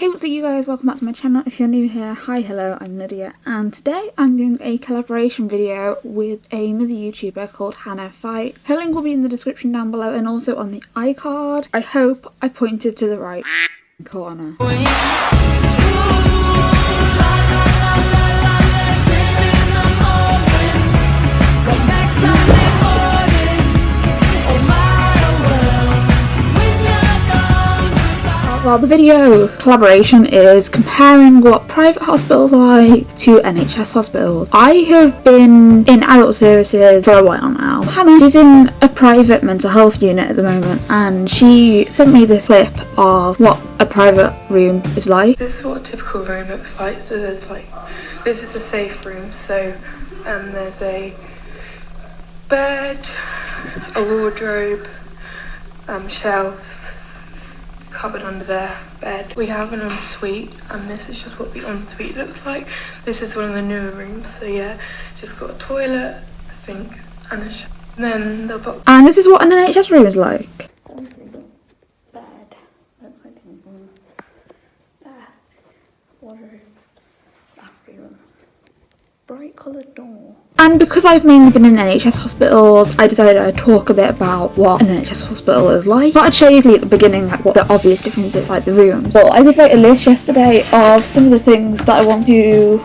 Hey what's up you guys, welcome back to my channel. If you're new here, hi hello, I'm Lydia and today I'm doing a collaboration video with another YouTuber called Hannah Fights. Her link will be in the description down below and also on the iCard. I hope I pointed to the right corner. The video collaboration is comparing what private hospitals are like to NHS hospitals. I have been in adult services for a while now. Hannah is in a private mental health unit at the moment and she sent me this clip of what a private room is like. This is what a typical room looks like. So there's like, this is a safe room. So um, there's a bed, a wardrobe, um, shelves, cupboard under their bed. We have an ensuite and this is just what the ensuite looks like. This is one of the newer rooms. So yeah, just got a toilet, a sink and a shower. Then the box. And this is what an NHS room is like. bed. Looks like a mm, desk, wardrobe, bathroom, bright coloured door. And because I've mainly been in NHS hospitals, I decided I'd talk a bit about what an NHS hospital is like. But I'd show you at the beginning like what the obvious difference is like the rooms. So I did write a list yesterday of some of the things that I want to.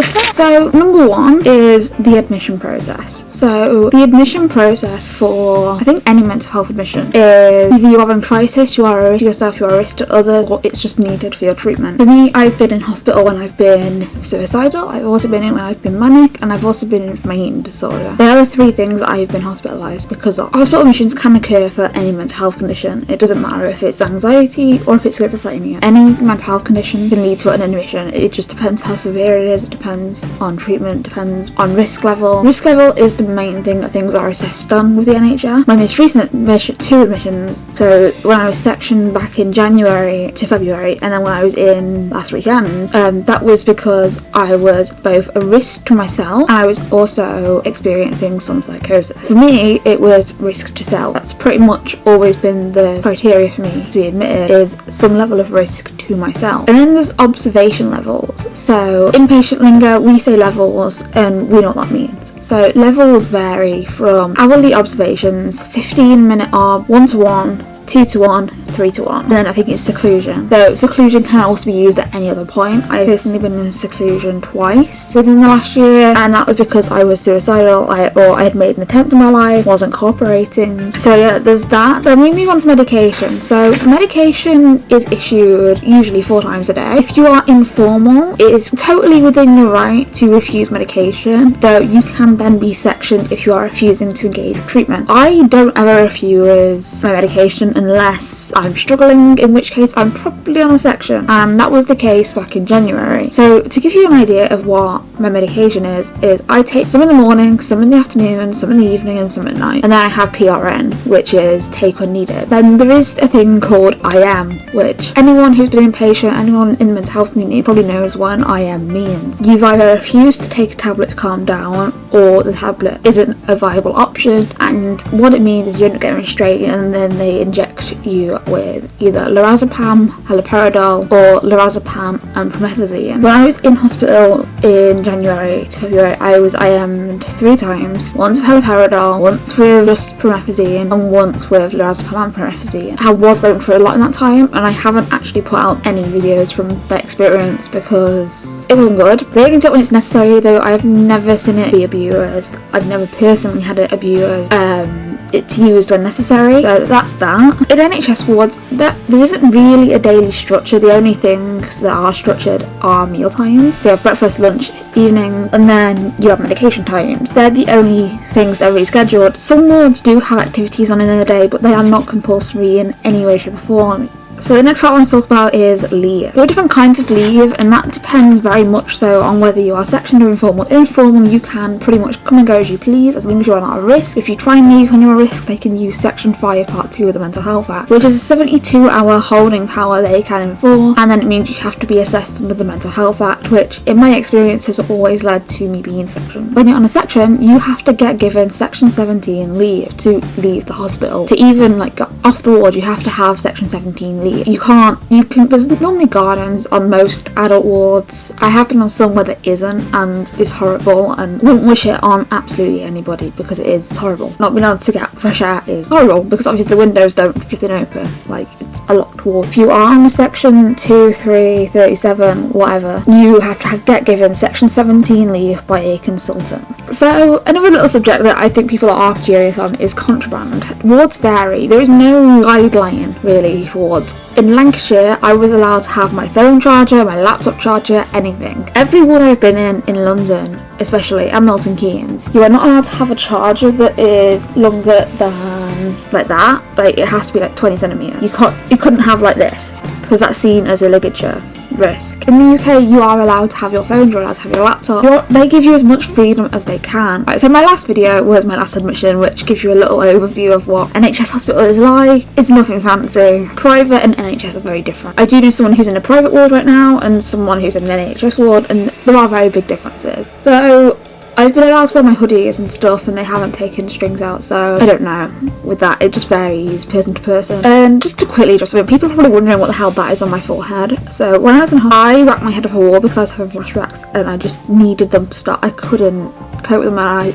So number one is the admission process. So the admission process for I think any mental health admission is if you are in crisis, you are a risk to yourself, you are a risk to others, or it's just needed for your treatment. For me, I've been in hospital when I've been suicidal, I've also been in when I've been manic, and I've also been in my eating disorder. They are the three things I've been hospitalised because of. Hospital admissions can occur for any mental health condition. It doesn't matter if it's anxiety or if it's schizophrenia. Any mental health condition can lead to an admission. It just depends how severe it is. It depends on treatment, depends on risk level. Risk level is the main thing that things are assessed on with the NHS. My most recent admission, two admissions, so when I was sectioned back in January to February and then when I was in last weekend, um, that was because I was both a risk to myself and I was also experiencing some psychosis. For me, it was risk to self. That's pretty much always been the criteria for me to be admitted is some level of risk to myself. And then there's observation levels. So inpatient we say levels and we know what that means. So levels vary from hourly observations, 15 minute ob, 1 to 1, 2 to 1, 3 to 1. And then I think it's seclusion. So seclusion can also be used at any other point. I've personally been in seclusion twice within the last year and that was because I was suicidal I, or I had made an attempt in my life, wasn't cooperating. So yeah, there's that. Then we move on to medication. So medication is issued usually four times a day. If you are informal, it is totally within your right to refuse medication, though you can then be sectioned if you are refusing to engage treatment. I don't ever refuse my medication unless I'm struggling, in which case I'm probably on a section. And that was the case back in January. So to give you an idea of what my medication is, is I take some in the morning, some in the afternoon, some in the evening and some at night. And then I have PRN, which is take when needed. Then there is a thing called IM, which anyone who's been inpatient, anyone in the mental health community probably knows what an IM means. You've either refused to take a tablet to calm down or the tablet isn't a viable option and what it means is you end up getting restrained and then they inject you with either lorazepam, haloperidol or lorazepam and promethazine. When I was in hospital in January to February I was IM'd three times, once with haloperidol, once with just promethazine and once with lorazepam and promethazine. I was going through a lot in that time and I haven't actually put out any videos from that experience because it wasn't good. They only do it when it's necessary though I've never seen it be abused. I've never personally had it abused. Um, it's used when necessary. So that's that. In NHS wards that there isn't really a daily structure. The only things that are structured are meal times. So you have breakfast lunch evening and then you have medication times. They're the only things that are really scheduled. Some wards do have activities on in the day but they are not compulsory in any way shape or form so the next part I want to talk about is leave. There are different kinds of leave and that depends very much so on whether you are sectioned or informal. Informal you can pretty much come and go as you please as long as you are not at risk. If you try and leave when you're at risk they can use section 5 part 2 of the Mental Health Act which is a 72 hour holding power they can enforce and then it means you have to be assessed under the Mental Health Act which in my experience has always led to me being sectioned. When you're on a section you have to get given section 17 leave to leave the hospital. To even like off the ward you have to have section 17 leave you can't, you can, there's normally gardens on most adult wards. I have been on some where there isn't and it's horrible and wouldn't wish it on absolutely anybody because it is horrible. Not being able to get fresh air is horrible because obviously the windows don't flip it open. Like, it's a locked ward. If you are on section 2, 3, 37, whatever, you have to get given section 17 leave by a consultant. So, another little subject that I think people are curious on is contraband. Wards vary. There is no guideline really for wards. In Lancashire, I was allowed to have my phone charger, my laptop charger, anything. Every ward I've been in, in London, especially, and Milton Keynes, you are not allowed to have a charger that is longer than like that. Like it has to be like 20 centimeters. You can't, you couldn't have like this because that's seen as a ligature risk. In the UK, you are allowed to have your phone, you're allowed to have your laptop. You're, they give you as much freedom as they can. Right, so my last video was my last admission, which gives you a little overview of what NHS hospital is like. It's nothing fancy. Private and NHS are very different. I do know someone who's in a private ward right now and someone who's in an NHS ward, and there are very big differences. So I've been allowed to wear my hoodies and stuff and they haven't taken strings out so I don't know with that. It just varies person to person. And just to quickly just people are probably wondering what the hell that is on my forehead. So when I was in high I whacked my head off a wall because I was having flashbacks and I just needed them to stop I couldn't cope with them and I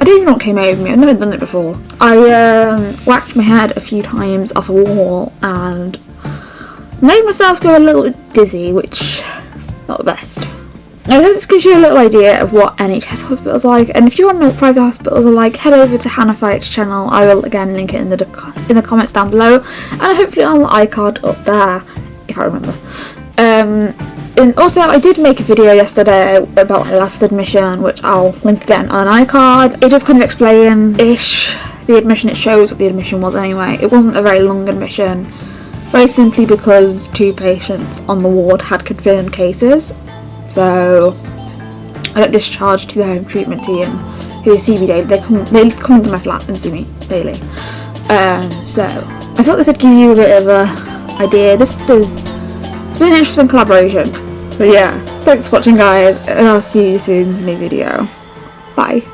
I don't even know what came over me, I've never done it before. I um, whacked my head a few times off a wall and made myself go a little dizzy, which not the best. I hope this gives you a little idea of what NHS hospitals are like and if you want to know what private hospitals are like head over to Hannah Fight's channel. I will again link it in the in the comments down below and hopefully on the iCard up there if I remember. Um, and also I did make a video yesterday about my last admission which I'll link again on iCard it just kind of explain ish the admission. It shows what the admission was anyway. It wasn't a very long admission very simply because two patients on the ward had confirmed cases so I got discharged to the home treatment team who see me daily. They come, they come into my flat and see me daily. Um, so I thought this would give you a bit of a idea. This is it's been an interesting collaboration. But yeah, thanks for watching guys and I'll see you soon in a new video. Bye.